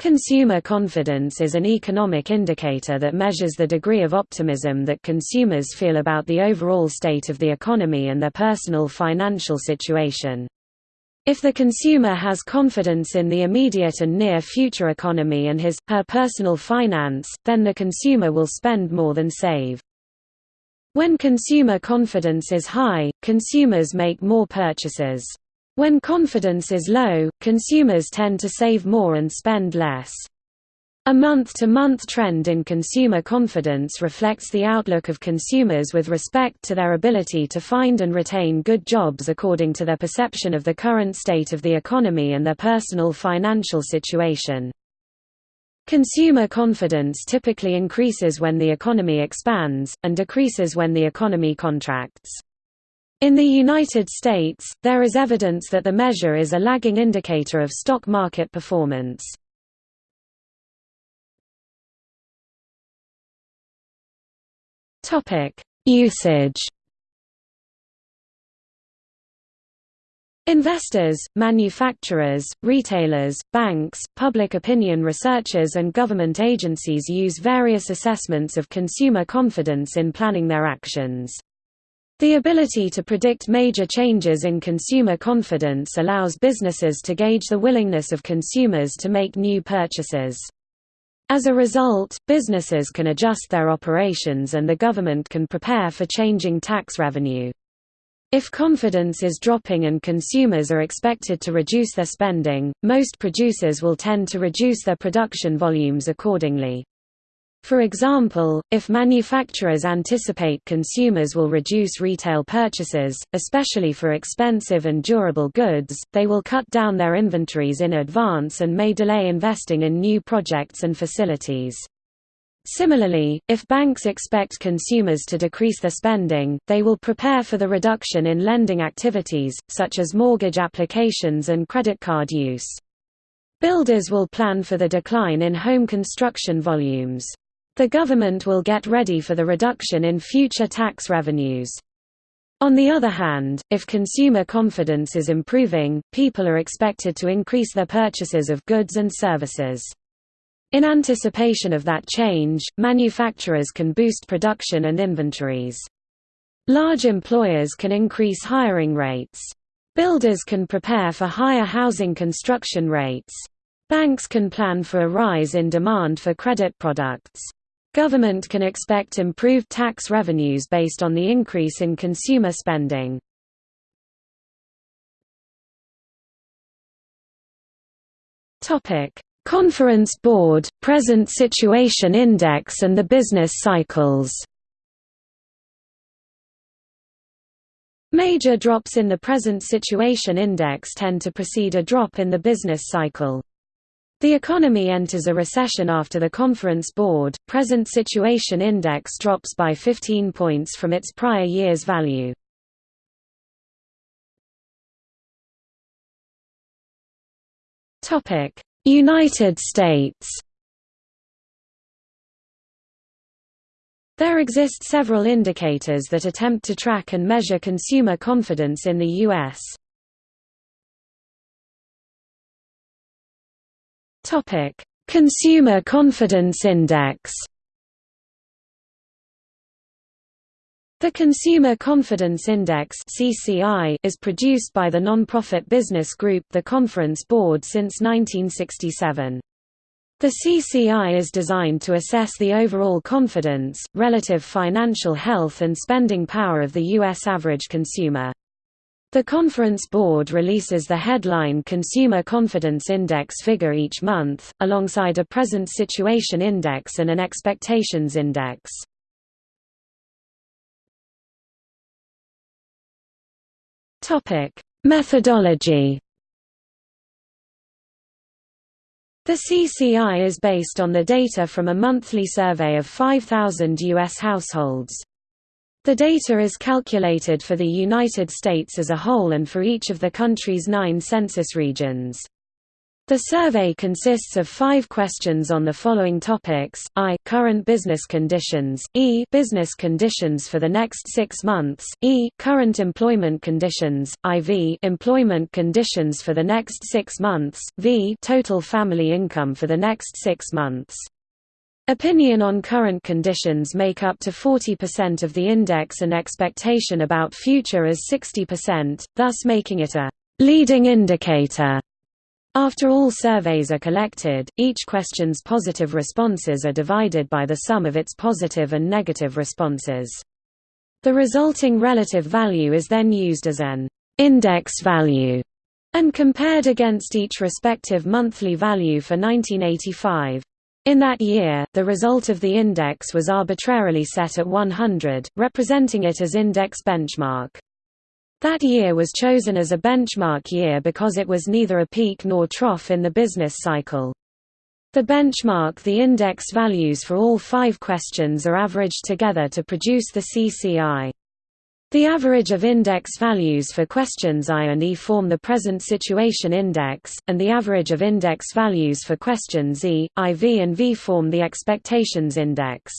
Consumer confidence is an economic indicator that measures the degree of optimism that consumers feel about the overall state of the economy and their personal financial situation. If the consumer has confidence in the immediate and near future economy and his, her personal finance, then the consumer will spend more than save. When consumer confidence is high, consumers make more purchases. When confidence is low, consumers tend to save more and spend less. A month-to-month -month trend in consumer confidence reflects the outlook of consumers with respect to their ability to find and retain good jobs according to their perception of the current state of the economy and their personal financial situation. Consumer confidence typically increases when the economy expands, and decreases when the economy contracts. In the United States, there is evidence that the measure is a lagging indicator of stock market performance. Usage Investors, manufacturers, retailers, banks, public opinion researchers and government agencies use various assessments of consumer confidence in planning their actions. The ability to predict major changes in consumer confidence allows businesses to gauge the willingness of consumers to make new purchases. As a result, businesses can adjust their operations and the government can prepare for changing tax revenue. If confidence is dropping and consumers are expected to reduce their spending, most producers will tend to reduce their production volumes accordingly. For example, if manufacturers anticipate consumers will reduce retail purchases, especially for expensive and durable goods, they will cut down their inventories in advance and may delay investing in new projects and facilities. Similarly, if banks expect consumers to decrease their spending, they will prepare for the reduction in lending activities, such as mortgage applications and credit card use. Builders will plan for the decline in home construction volumes. The government will get ready for the reduction in future tax revenues. On the other hand, if consumer confidence is improving, people are expected to increase their purchases of goods and services. In anticipation of that change, manufacturers can boost production and inventories. Large employers can increase hiring rates. Builders can prepare for higher housing construction rates. Banks can plan for a rise in demand for credit products. Government can expect improved tax revenues based on the increase in consumer spending. Conference Board, Present Situation Index and the business cycles Major drops in the present situation index tend to precede a drop in the business cycle. The economy enters a recession after the Conference Board, present situation index drops by 15 points from its prior year's value. United States There exist several indicators that attempt to track and measure consumer confidence in the U.S. Topic: Consumer Confidence Index. The Consumer Confidence Index (CCI) is produced by the non-profit business group The Conference Board since 1967. The CCI is designed to assess the overall confidence, relative financial health and spending power of the U.S. average consumer. The Conference Board releases the headline Consumer Confidence Index figure each month, alongside a Present Situation Index and an Expectations Index. Methodology The CCI is based on the data from a monthly survey of 5,000 U.S. households. The data is calculated for the United States as a whole and for each of the country's nine census regions. The survey consists of five questions on the following topics, I current business conditions, E business conditions for the next six months, E current employment conditions, IV employment conditions for the next six months, V total family income for the next six months. Opinion on current conditions make up to 40% of the index and expectation about future is 60%, thus making it a leading indicator after all surveys are collected, each question's positive responses are divided by the sum of its positive and negative responses. The resulting relative value is then used as an index value and compared against each respective monthly value for 1985. In that year, the result of the index was arbitrarily set at 100, representing it as index benchmark. That year was chosen as a benchmark year because it was neither a peak nor trough in the business cycle. The benchmark the index values for all five questions are averaged together to produce the CCI. The average of index values for questions I and E form the present situation index, and the average of index values for questions E, IV and V form the expectations index.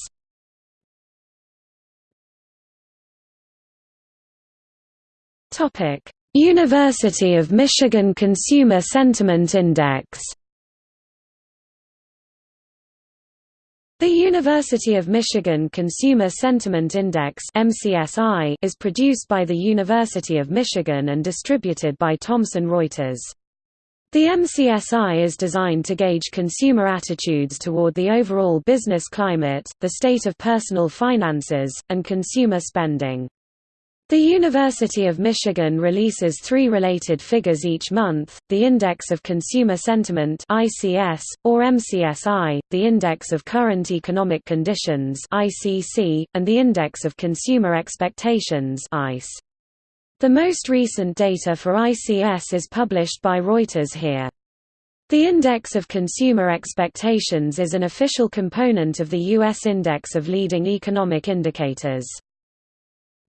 University of Michigan Consumer Sentiment Index. The University of Michigan Consumer Sentiment Index is produced by the University of Michigan and distributed by Thomson Reuters. The MCSI is designed to gauge consumer attitudes toward the overall business climate, the state of personal finances, and consumer spending. The University of Michigan releases three related figures each month, the Index of Consumer Sentiment ICS, or MCSI, the Index of Current Economic Conditions ICC, and the Index of Consumer Expectations ICE. The most recent data for ICS is published by Reuters here. The Index of Consumer Expectations is an official component of the U.S. Index of Leading Economic Indicators.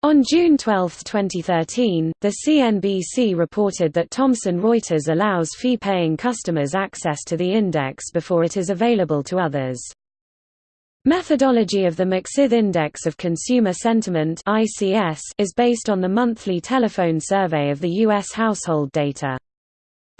On June 12, 2013, the CNBC reported that Thomson Reuters allows fee-paying customers access to the index before it is available to others. Methodology of the McSID Index of Consumer Sentiment is based on the monthly telephone survey of the U.S. household data.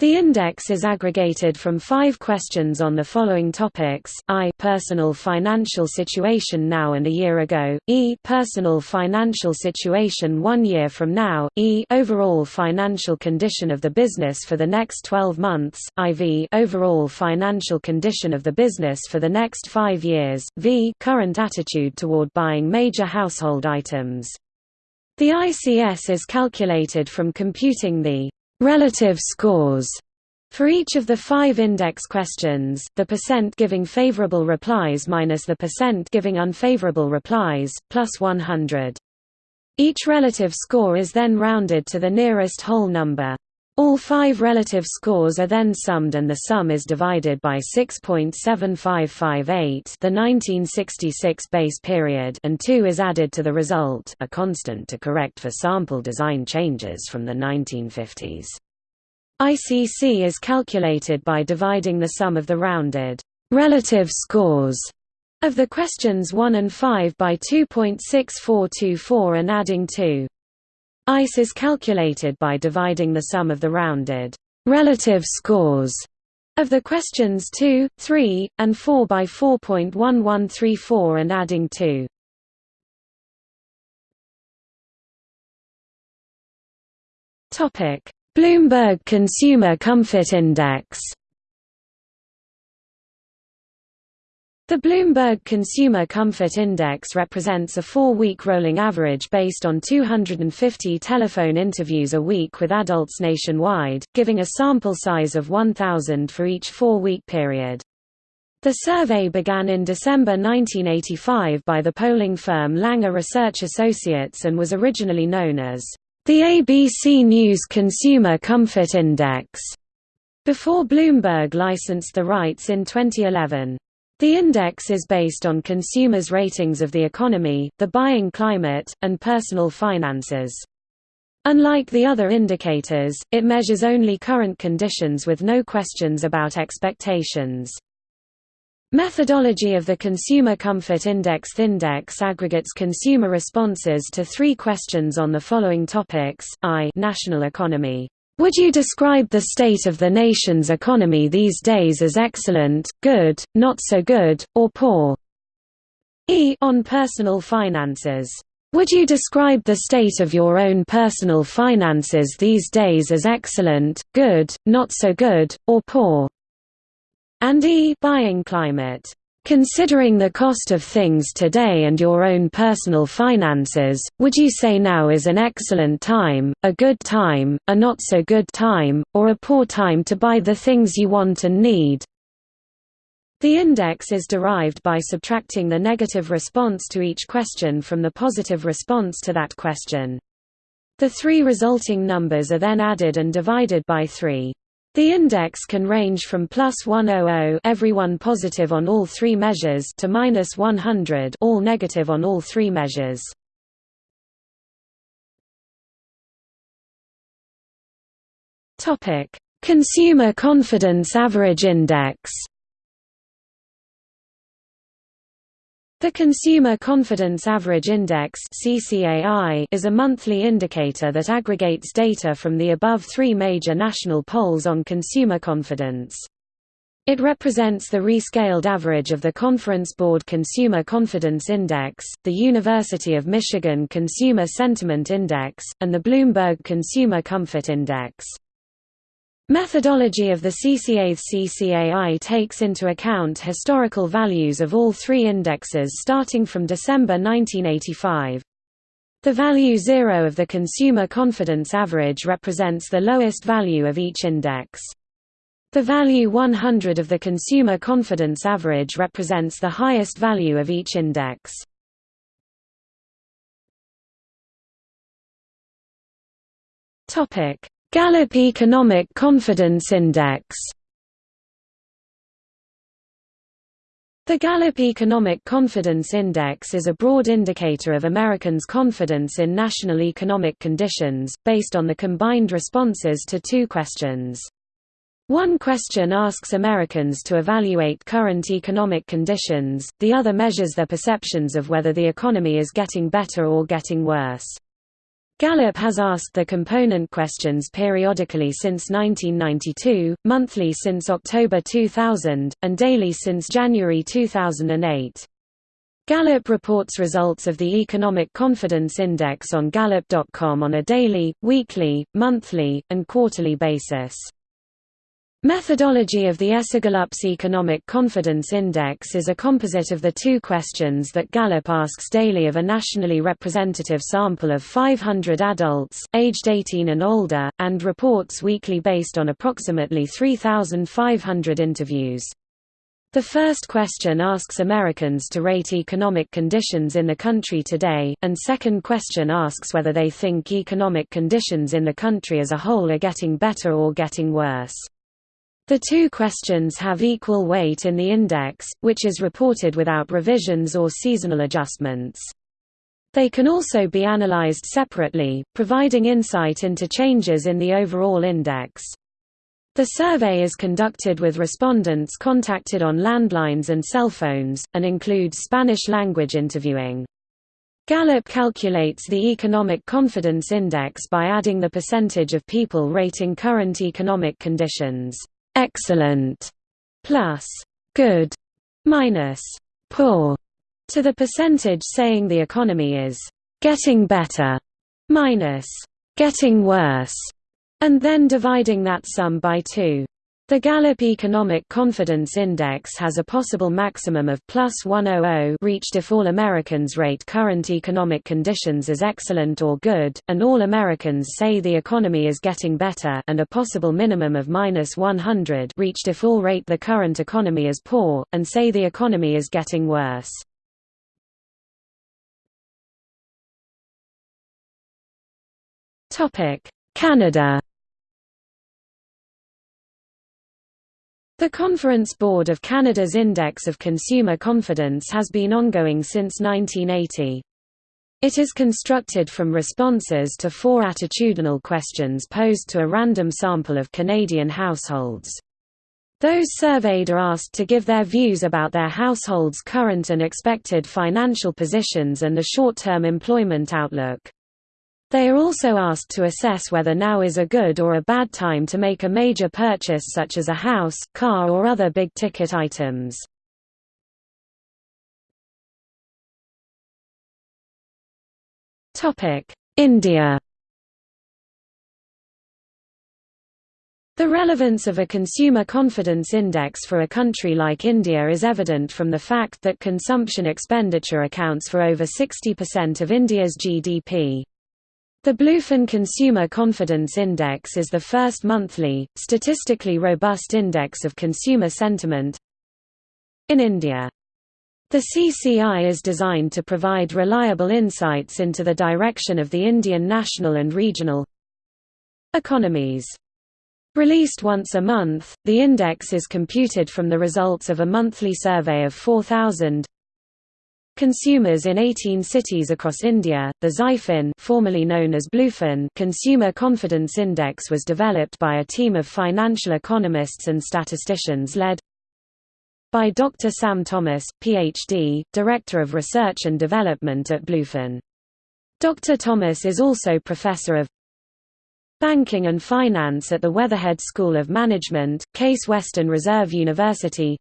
The index is aggregated from five questions on the following topics, I personal financial situation now and a year ago, E personal financial situation one year from now, E overall financial condition of the business for the next 12 months, IV overall financial condition of the business for the next five years, V current attitude toward buying major household items. The ICS is calculated from computing the relative scores for each of the five index questions, the percent giving favorable replies minus the percent giving unfavorable replies, plus 100. Each relative score is then rounded to the nearest whole number. All five relative scores are then summed and the sum is divided by 6.7558 the 1966 base period and 2 is added to the result a constant to correct for sample design changes from the 1950s. ICC is calculated by dividing the sum of the rounded relative scores of the questions 1 and 5 by 2.6424 and adding 2. ICE is calculated by dividing the sum of the rounded relative scores of the questions 2, 3, and 4 by 4.1134 and adding 2. Topic: Bloomberg Consumer Comfort Index The Bloomberg Consumer Comfort Index represents a four-week rolling average based on 250 telephone interviews a week with adults nationwide, giving a sample size of 1,000 for each four-week period. The survey began in December 1985 by the polling firm Langer Research Associates and was originally known as the ABC News Consumer Comfort Index, before Bloomberg licensed the rights in 2011. The index is based on consumers' ratings of the economy, the buying climate, and personal finances. Unlike the other indicators, it measures only current conditions with no questions about expectations. Methodology of the Consumer Comfort Index Index aggregates consumer responses to three questions on the following topics, I national economy. Would you describe the state of the nation's economy these days as excellent, good, not so good, or poor? E on personal finances. Would you describe the state of your own personal finances these days as excellent, good, not so good, or poor? And E buying climate. Considering the cost of things today and your own personal finances, would you say now is an excellent time, a good time, a not so good time, or a poor time to buy the things you want and need? The index is derived by subtracting the negative response to each question from the positive response to that question. The three resulting numbers are then added and divided by 3. The index can range from plus 100 everyone positive on all three measures to minus 100 all negative on all three measures. Topic: Consumer Confidence Average Index The Consumer Confidence Average Index is a monthly indicator that aggregates data from the above three major national polls on consumer confidence. It represents the rescaled average of the Conference Board Consumer Confidence Index, the University of Michigan Consumer Sentiment Index, and the Bloomberg Consumer Comfort Index. Methodology of the CCA's CCAI takes into account historical values of all three indexes starting from December 1985. The value 0 of the consumer confidence average represents the lowest value of each index. The value 100 of the consumer confidence average represents the highest value of each index. Topic: Gallup Economic Confidence Index The Gallup Economic Confidence Index is a broad indicator of Americans' confidence in national economic conditions, based on the combined responses to two questions. One question asks Americans to evaluate current economic conditions, the other measures their perceptions of whether the economy is getting better or getting worse. Gallup has asked the component questions periodically since 1992, monthly since October 2000, and daily since January 2008. Gallup reports results of the Economic Confidence Index on Gallup.com on a daily, weekly, monthly, and quarterly basis. Methodology of the ESOGallup's Economic Confidence Index is a composite of the two questions that Gallup asks daily of a nationally representative sample of 500 adults, aged 18 and older, and reports weekly based on approximately 3,500 interviews. The first question asks Americans to rate economic conditions in the country today, and second question asks whether they think economic conditions in the country as a whole are getting better or getting worse. The two questions have equal weight in the index, which is reported without revisions or seasonal adjustments. They can also be analyzed separately, providing insight into changes in the overall index. The survey is conducted with respondents contacted on landlines and cell phones, and includes Spanish-language interviewing. Gallup calculates the Economic Confidence Index by adding the percentage of people rating current economic conditions excellent plus good minus poor to the percentage saying the economy is getting better minus getting worse and then dividing that sum by 2 the Gallup Economic Confidence Index has a possible maximum of plus 100 reached if all Americans rate current economic conditions as excellent or good, and all Americans say the economy is getting better and a possible minimum of minus 100 reached if all rate the current economy as poor, and say the economy is getting worse. Canada The Conference Board of Canada's Index of Consumer Confidence has been ongoing since 1980. It is constructed from responses to four attitudinal questions posed to a random sample of Canadian households. Those surveyed are asked to give their views about their household's current and expected financial positions and the short-term employment outlook. They are also asked to assess whether now is a good or a bad time to make a major purchase such as a house, car or other big-ticket items. India The relevance of a consumer confidence index for a country like India is evident from the fact that consumption expenditure accounts for over 60% of India's GDP. The Bluefin Consumer Confidence Index is the first monthly, statistically robust index of consumer sentiment in India. The CCI is designed to provide reliable insights into the direction of the Indian national and regional economies. Released once a month, the index is computed from the results of a monthly survey of 4,000 consumers in 18 cities across India. The Xiefin, formerly known as Bluefin Consumer Confidence Index was developed by a team of financial economists and statisticians led by Dr. Sam Thomas, Ph.D., Director of Research and Development at Bluefin. Dr. Thomas is also Professor of Banking and Finance at the Weatherhead School of Management, Case Western Reserve University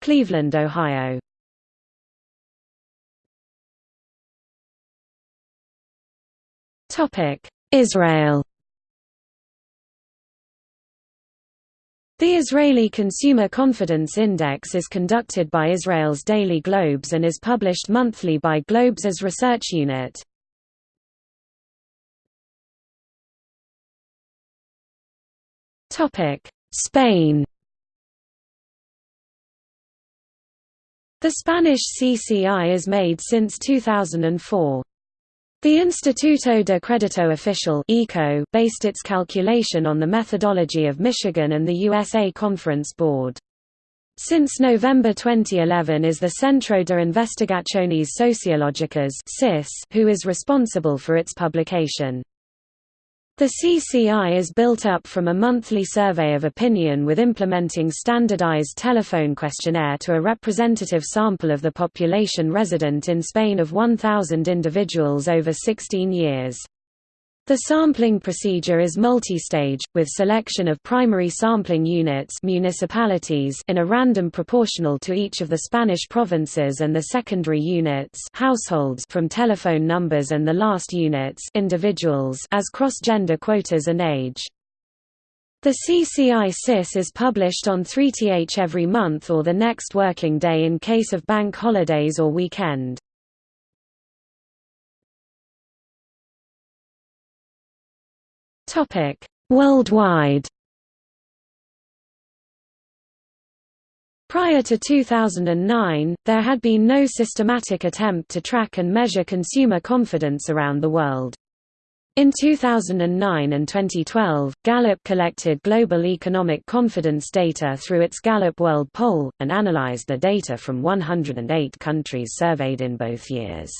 Cleveland, Ohio Israel The Israeli Consumer Confidence Index is conducted by Israel's Daily Globes and is published monthly by Globes' research unit. Spain The Spanish CCI is made since 2004. The Instituto de Crédito Oficial based its calculation on the methodology of Michigan and the USA Conference Board. Since November 2011 is the Centro de Investigaciones Sociológicas who is responsible for its publication. The CCI is built up from a monthly survey of opinion with implementing standardized telephone questionnaire to a representative sample of the population resident in Spain of 1,000 individuals over 16 years. The sampling procedure is multi-stage, with selection of primary sampling units municipalities in a random proportional to each of the Spanish provinces and the secondary units households from telephone numbers and the last units individuals as cross-gender quotas and age. The CCI CIS is published on 3th every month or the next working day in case of bank holidays or weekend. Topic: Worldwide. Prior to 2009, there had been no systematic attempt to track and measure consumer confidence around the world. In 2009 and 2012, Gallup collected global economic confidence data through its Gallup World Poll, and analyzed the data from 108 countries surveyed in both years.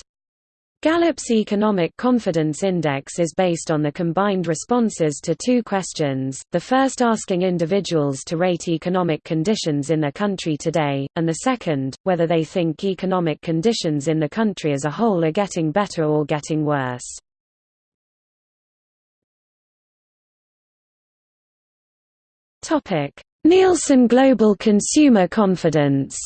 Gallup's Economic Confidence Index is based on the combined responses to two questions, the first asking individuals to rate economic conditions in their country today, and the second, whether they think economic conditions in the country as a whole are getting better or getting worse. Nielsen Global Consumer Confidence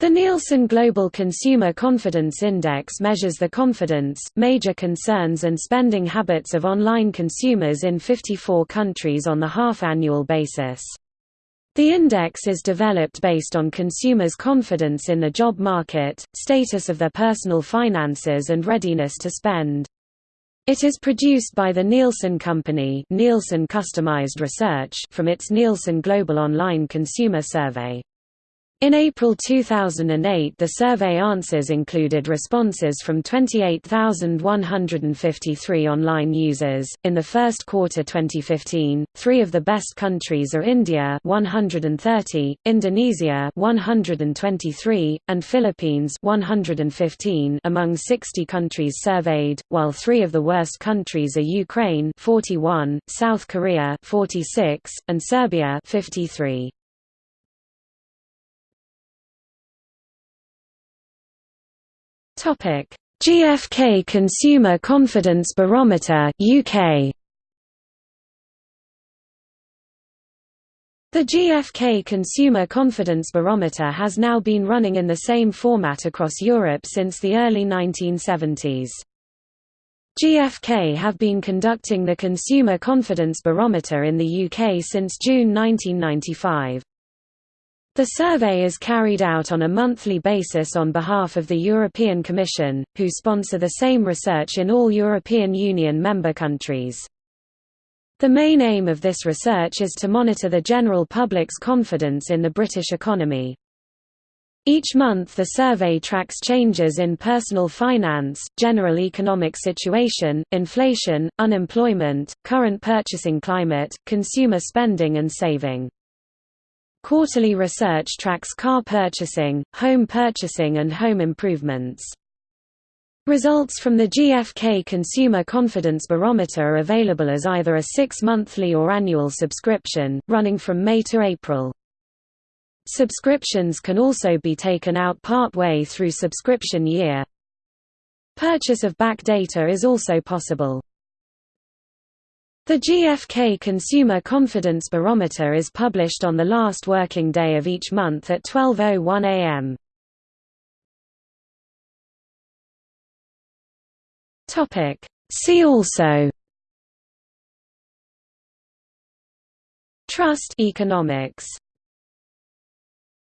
The Nielsen Global Consumer Confidence Index measures the confidence, major concerns and spending habits of online consumers in 54 countries on the half-annual basis. The index is developed based on consumers' confidence in the job market, status of their personal finances and readiness to spend. It is produced by the Nielsen Company Nielsen Customized Research from its Nielsen Global Online Consumer Survey. In April 2008 the survey answers included responses from 28,153 online users. In the first quarter 2015, 3 of the best countries are India 130, Indonesia 123, and Philippines 115 among 60 countries surveyed, while 3 of the worst countries are Ukraine 41, South Korea 46, and Serbia 53. Topic: GfK Consumer Confidence Barometer UK. The GfK Consumer Confidence Barometer has now been running in the same format across Europe since the early 1970s. GfK have been conducting the Consumer Confidence Barometer in the UK since June 1995. The survey is carried out on a monthly basis on behalf of the European Commission, who sponsor the same research in all European Union member countries. The main aim of this research is to monitor the general public's confidence in the British economy. Each month the survey tracks changes in personal finance, general economic situation, inflation, unemployment, current purchasing climate, consumer spending and saving. Quarterly research tracks car purchasing, home purchasing and home improvements. Results from the GfK Consumer Confidence Barometer are available as either a six-monthly or annual subscription, running from May to April. Subscriptions can also be taken out part-way through subscription year. Purchase of back data is also possible. The GfK Consumer Confidence Barometer is published on the last working day of each month at 12.01 am. See also. Trust economics